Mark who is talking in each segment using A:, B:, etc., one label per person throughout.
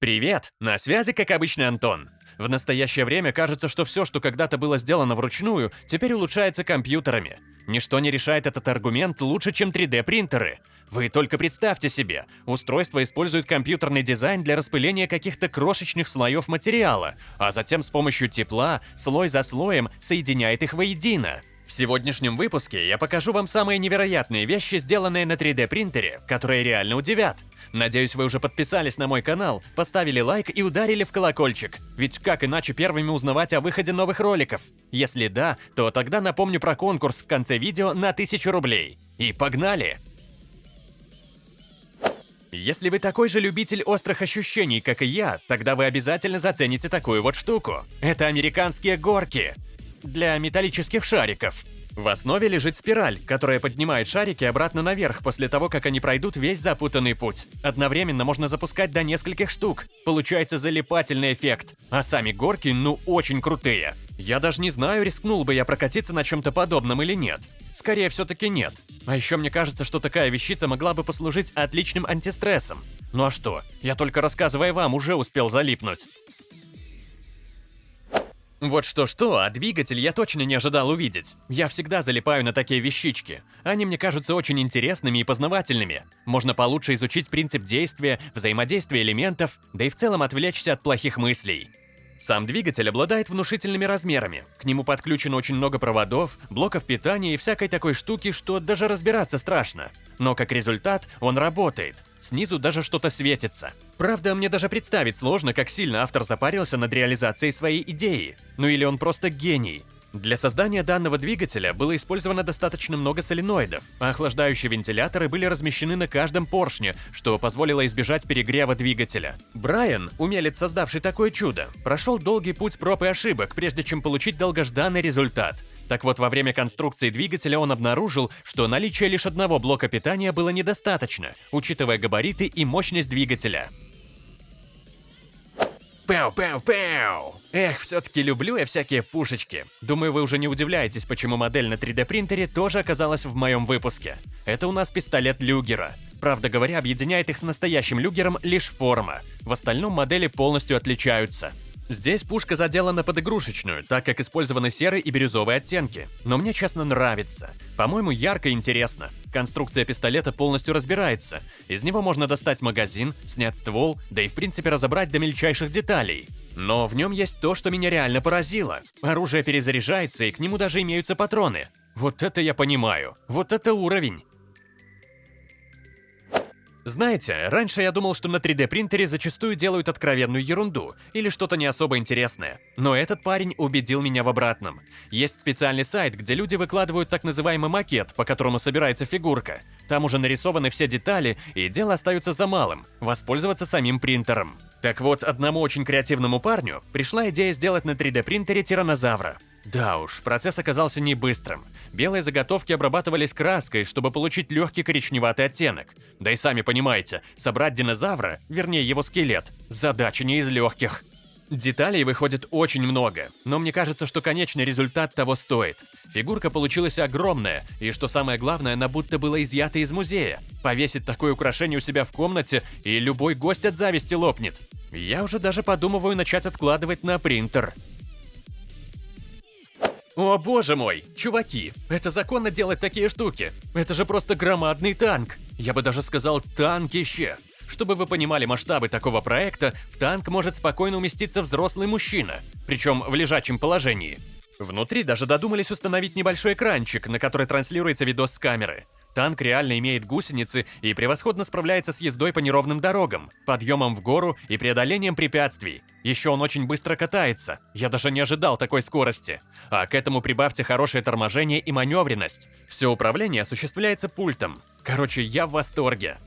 A: Привет! На связи, как обычно, Антон. В настоящее время кажется, что все, что когда-то было сделано вручную, теперь улучшается компьютерами. Ничто не решает этот аргумент лучше, чем 3D-принтеры. Вы только представьте себе, устройство использует компьютерный дизайн для распыления каких-то крошечных слоев материала, а затем с помощью тепла, слой за слоем, соединяет их воедино. В сегодняшнем выпуске я покажу вам самые невероятные вещи, сделанные на 3D принтере, которые реально удивят. Надеюсь, вы уже подписались на мой канал, поставили лайк и ударили в колокольчик. Ведь как иначе первыми узнавать о выходе новых роликов? Если да, то тогда напомню про конкурс в конце видео на 1000 рублей. И погнали! Если вы такой же любитель острых ощущений, как и я, тогда вы обязательно зацените такую вот штуку. Это американские горки для металлических шариков. В основе лежит спираль, которая поднимает шарики обратно наверх после того, как они пройдут весь запутанный путь. Одновременно можно запускать до нескольких штук. Получается залипательный эффект. А сами горки, ну, очень крутые. Я даже не знаю, рискнул бы я прокатиться на чем-то подобном или нет. Скорее, все-таки нет. А еще мне кажется, что такая вещица могла бы послужить отличным антистрессом. Ну а что? Я только рассказывая вам уже успел залипнуть. Вот что-что, а двигатель я точно не ожидал увидеть. Я всегда залипаю на такие вещички. Они мне кажутся очень интересными и познавательными. Можно получше изучить принцип действия, взаимодействия элементов, да и в целом отвлечься от плохих мыслей. Сам двигатель обладает внушительными размерами. К нему подключено очень много проводов, блоков питания и всякой такой штуки, что даже разбираться страшно. Но как результат, он работает. Снизу даже что-то светится. Правда, мне даже представить сложно, как сильно автор запарился над реализацией своей идеи. Ну или он просто гений. Для создания данного двигателя было использовано достаточно много соленоидов, а охлаждающие вентиляторы были размещены на каждом поршне, что позволило избежать перегрева двигателя. Брайан, умелец, создавший такое чудо, прошел долгий путь проб и ошибок, прежде чем получить долгожданный результат. Так вот, во время конструкции двигателя он обнаружил, что наличие лишь одного блока питания было недостаточно, учитывая габариты и мощность двигателя. Пау-пау-пау! Эх, все-таки люблю я всякие пушечки. Думаю, вы уже не удивляетесь, почему модель на 3D принтере тоже оказалась в моем выпуске. Это у нас пистолет Люгера. Правда говоря, объединяет их с настоящим Люгером лишь форма. В остальном модели полностью отличаются. Здесь пушка заделана под игрушечную, так как использованы серый и бирюзовые оттенки. Но мне, честно, нравится. По-моему, ярко и интересно. Конструкция пистолета полностью разбирается. Из него можно достать магазин, снять ствол, да и в принципе разобрать до мельчайших деталей. Но в нем есть то, что меня реально поразило. Оружие перезаряжается, и к нему даже имеются патроны. Вот это я понимаю. Вот это уровень. Знаете, раньше я думал, что на 3D принтере зачастую делают откровенную ерунду или что-то не особо интересное. Но этот парень убедил меня в обратном. Есть специальный сайт, где люди выкладывают так называемый макет, по которому собирается фигурка. Там уже нарисованы все детали, и дело остается за малым – воспользоваться самим принтером. Так вот, одному очень креативному парню пришла идея сделать на 3D принтере тиранозавра. Да уж, процесс оказался не быстрым. Белые заготовки обрабатывались краской, чтобы получить легкий коричневатый оттенок. Да и сами понимаете, собрать динозавра, вернее его скелет, задача не из легких. Деталей выходит очень много, но мне кажется, что конечный результат того стоит. Фигурка получилась огромная, и что самое главное, она будто была изъята из музея. Повесить такое украшение у себя в комнате, и любой гость от зависти лопнет. Я уже даже подумываю начать откладывать на принтер. О боже мой, чуваки, это законно делать такие штуки. Это же просто громадный танк. Я бы даже сказал танкище. Чтобы вы понимали масштабы такого проекта, в танк может спокойно уместиться взрослый мужчина, причем в лежачем положении. Внутри даже додумались установить небольшой экранчик, на который транслируется видос с камеры. Танк реально имеет гусеницы и превосходно справляется с ездой по неровным дорогам, подъемом в гору и преодолением препятствий. Еще он очень быстро катается, я даже не ожидал такой скорости. А к этому прибавьте хорошее торможение и маневренность. Все управление осуществляется пультом. Короче, я в восторге.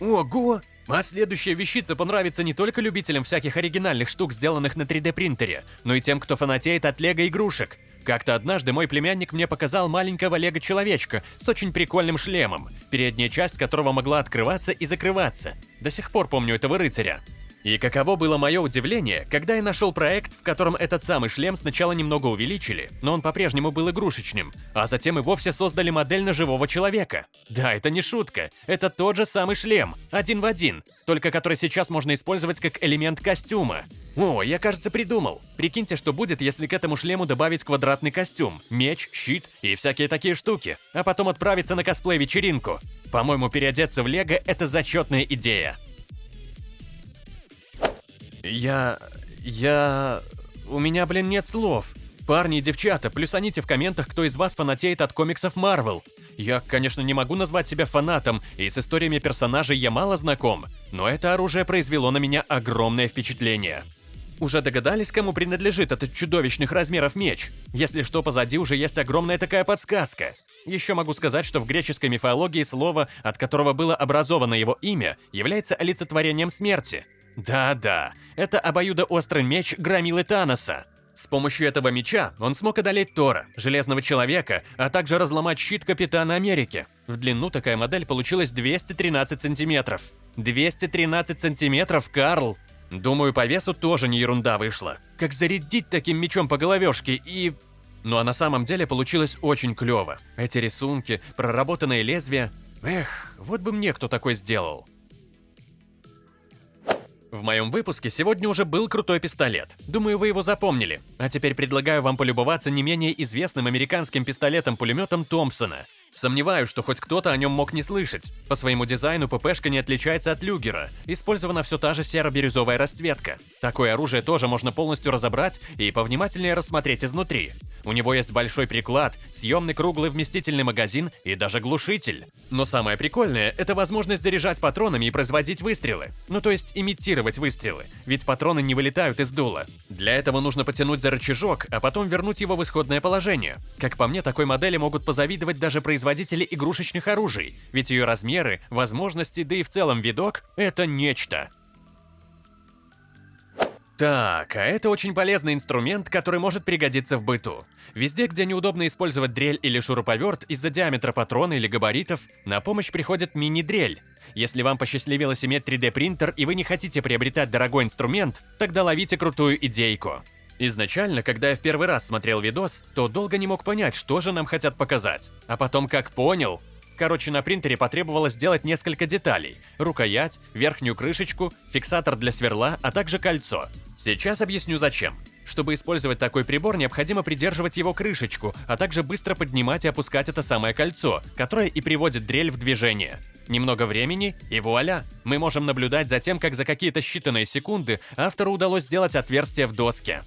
A: Ого! А следующая вещица понравится не только любителям всяких оригинальных штук, сделанных на 3D принтере, но и тем, кто фанатеет от лего игрушек. Как-то однажды мой племянник мне показал маленького лего-человечка с очень прикольным шлемом, передняя часть которого могла открываться и закрываться. До сих пор помню этого рыцаря. И каково было мое удивление, когда я нашел проект, в котором этот самый шлем сначала немного увеличили, но он по-прежнему был игрушечным, а затем и вовсе создали модель на живого человека. Да, это не шутка, это тот же самый шлем, один в один, только который сейчас можно использовать как элемент костюма. О, я, кажется, придумал. Прикиньте, что будет, если к этому шлему добавить квадратный костюм, меч, щит и всякие такие штуки, а потом отправиться на косплей-вечеринку. По-моему, переодеться в Лего – это зачетная идея. Я... я... У меня, блин, нет слов. Парни и девчата, плюсаните в комментах, кто из вас фанатеет от комиксов Марвел. Я, конечно, не могу назвать себя фанатом, и с историями персонажей я мало знаком, но это оружие произвело на меня огромное впечатление. Уже догадались, кому принадлежит этот чудовищных размеров меч? Если что, позади уже есть огромная такая подсказка. Еще могу сказать, что в греческой мифологии слово, от которого было образовано его имя, является олицетворением смерти. Да-да, это обоюдоострый меч громилы Таноса. С помощью этого меча он смог одолеть Тора, Железного Человека, а также разломать щит Капитана Америки. В длину такая модель получилась 213 сантиметров. 213 сантиметров, Карл! Думаю, по весу тоже не ерунда вышла. Как зарядить таким мечом по головешке и... Ну а на самом деле получилось очень клево. Эти рисунки, проработанные лезвия... Эх, вот бы мне кто такой сделал. В моем выпуске сегодня уже был крутой пистолет. Думаю, вы его запомнили. А теперь предлагаю вам полюбоваться не менее известным американским пистолетом-пулеметом Томпсона. Сомневаюсь, что хоть кто-то о нем мог не слышать. По своему дизайну ППшка не отличается от люгера. Использована все та же серо-бирюзовая расцветка. Такое оружие тоже можно полностью разобрать и повнимательнее рассмотреть изнутри. У него есть большой приклад, съемный круглый вместительный магазин и даже глушитель. Но самое прикольное – это возможность заряжать патронами и производить выстрелы. Ну то есть имитировать выстрелы, ведь патроны не вылетают из дула. Для этого нужно потянуть за рычажок, а потом вернуть его в исходное положение. Как по мне, такой модели могут позавидовать даже производители игрушечных оружий, ведь ее размеры, возможности, да и в целом видок – это нечто. Так, а это очень полезный инструмент, который может пригодиться в быту. Везде, где неудобно использовать дрель или шуруповерт из-за диаметра патрона или габаритов, на помощь приходит мини-дрель. Если вам посчастливилось иметь 3D принтер и вы не хотите приобретать дорогой инструмент, тогда ловите крутую идейку. Изначально, когда я в первый раз смотрел видос, то долго не мог понять, что же нам хотят показать. А потом как понял, Короче, на принтере потребовалось сделать несколько деталей. Рукоять, верхнюю крышечку, фиксатор для сверла, а также кольцо. Сейчас объясню зачем. Чтобы использовать такой прибор, необходимо придерживать его крышечку, а также быстро поднимать и опускать это самое кольцо, которое и приводит дрель в движение. Немного времени, и вуаля! Мы можем наблюдать за тем, как за какие-то считанные секунды автору удалось сделать отверстие в доске.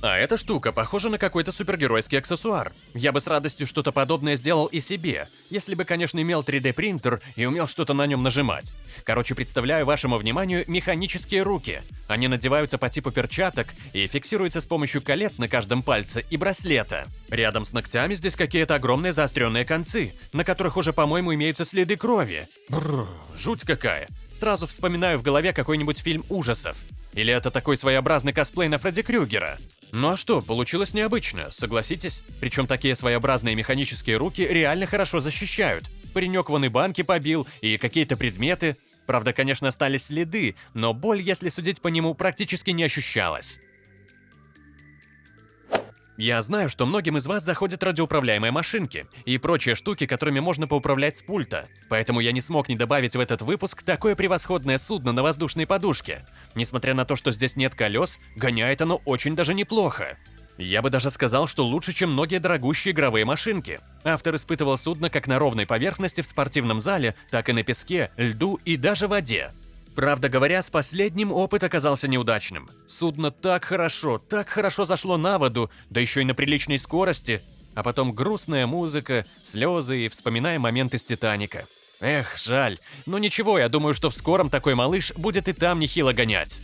A: А эта штука похожа на какой-то супергеройский аксессуар. Я бы с радостью что-то подобное сделал и себе, если бы, конечно, имел 3D принтер и умел что-то на нем нажимать. Короче, представляю вашему вниманию механические руки. Они надеваются по типу перчаток и фиксируются с помощью колец на каждом пальце и браслета. Рядом с ногтями здесь какие-то огромные заостренные концы, на которых уже, по-моему, имеются следы крови. Бррр, жуть какая. Сразу вспоминаю в голове какой-нибудь фильм ужасов. Или это такой своеобразный косплей на Фредди Крюгера? Ну а что, получилось необычно, согласитесь? Причем такие своеобразные механические руки реально хорошо защищают. Паренек вон и банки побил, и какие-то предметы. Правда, конечно, остались следы, но боль, если судить по нему, практически не ощущалась. Я знаю, что многим из вас заходят радиоуправляемые машинки и прочие штуки, которыми можно поуправлять с пульта, поэтому я не смог не добавить в этот выпуск такое превосходное судно на воздушной подушке. Несмотря на то, что здесь нет колес, гоняет оно очень даже неплохо. Я бы даже сказал, что лучше, чем многие дорогущие игровые машинки. Автор испытывал судно как на ровной поверхности в спортивном зале, так и на песке, льду и даже воде. Правда говоря, с последним опыт оказался неудачным. Судно так хорошо, так хорошо зашло на воду, да еще и на приличной скорости, а потом грустная музыка, слезы и вспоминая моменты с Титаника. Эх, жаль. Но ничего, я думаю, что в скором такой малыш будет и там нехило гонять.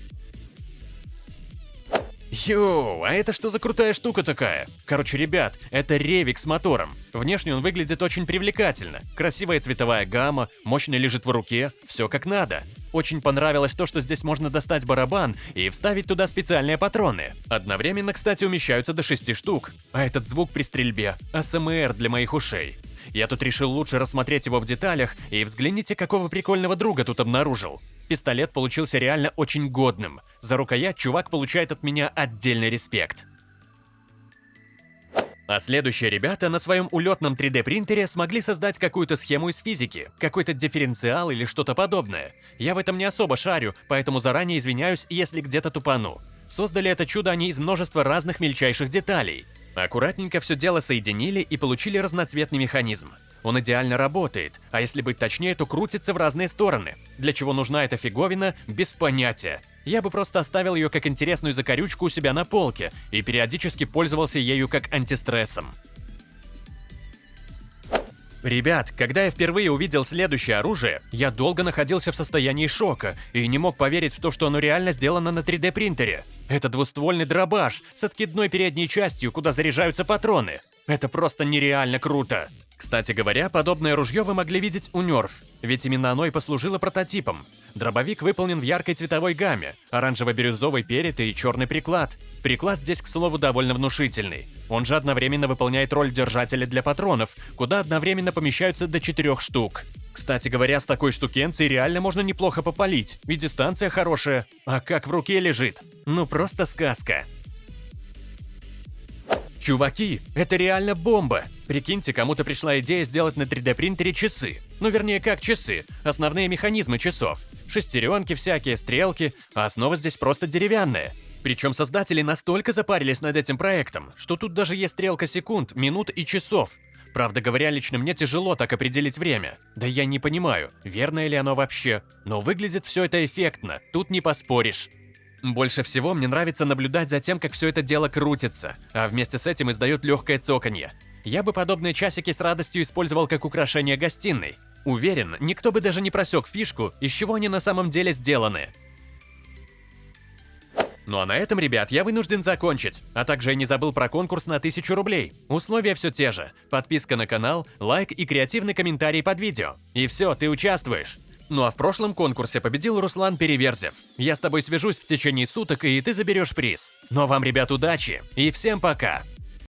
A: Йоу, а это что за крутая штука такая? Короче, ребят, это ревик с мотором. Внешне он выглядит очень привлекательно. Красивая цветовая гамма, мощно лежит в руке, все как надо. Очень понравилось то, что здесь можно достать барабан и вставить туда специальные патроны. Одновременно, кстати, умещаются до 6 штук. А этот звук при стрельбе – АСМР для моих ушей. Я тут решил лучше рассмотреть его в деталях, и взгляните, какого прикольного друга тут обнаружил. Пистолет получился реально очень годным. За рукоять чувак получает от меня отдельный респект. А следующие ребята на своем улетном 3D принтере смогли создать какую-то схему из физики, какой-то дифференциал или что-то подобное. Я в этом не особо шарю, поэтому заранее извиняюсь, если где-то тупану. Создали это чудо они из множества разных мельчайших деталей. Аккуратненько все дело соединили и получили разноцветный механизм. Он идеально работает, а если быть точнее, то крутится в разные стороны. Для чего нужна эта фиговина, без понятия. Я бы просто оставил ее как интересную закорючку у себя на полке и периодически пользовался ею как антистрессом. Ребят, когда я впервые увидел следующее оружие, я долго находился в состоянии шока и не мог поверить в то, что оно реально сделано на 3D принтере. Это двуствольный дробаш с откидной передней частью, куда заряжаются патроны. Это просто нереально круто. Кстати говоря, подобное ружье вы могли видеть у Нерф, ведь именно оно и послужило прототипом. Дробовик выполнен в яркой цветовой гамме, оранжево-бирюзовый перед и черный приклад. Приклад здесь, к слову, довольно внушительный. Он же одновременно выполняет роль держателя для патронов, куда одновременно помещаются до четырех штук. Кстати говоря, с такой штукенцией реально можно неплохо попалить, и дистанция хорошая. А как в руке лежит? Ну просто сказка. Чуваки, это реально бомба! Прикиньте, кому-то пришла идея сделать на 3D принтере часы. Ну, вернее, как часы, основные механизмы часов. Шестеренки всякие, стрелки, а основа здесь просто деревянная. Причем создатели настолько запарились над этим проектом, что тут даже есть стрелка секунд, минут и часов. Правда говоря, лично мне тяжело так определить время. Да я не понимаю, верное ли оно вообще. Но выглядит все это эффектно, тут не поспоришь. Больше всего мне нравится наблюдать за тем, как все это дело крутится, а вместе с этим издает легкое цоканье. Я бы подобные часики с радостью использовал как украшение гостиной. Уверен, никто бы даже не просек фишку, из чего они на самом деле сделаны. Ну а на этом, ребят, я вынужден закончить. А также я не забыл про конкурс на 1000 рублей. Условия все те же. Подписка на канал, лайк и креативный комментарий под видео. И все, ты участвуешь. Ну а в прошлом конкурсе победил Руслан Переверзев. Я с тобой свяжусь в течение суток, и ты заберешь приз. А вам, ребят, удачи и всем пока!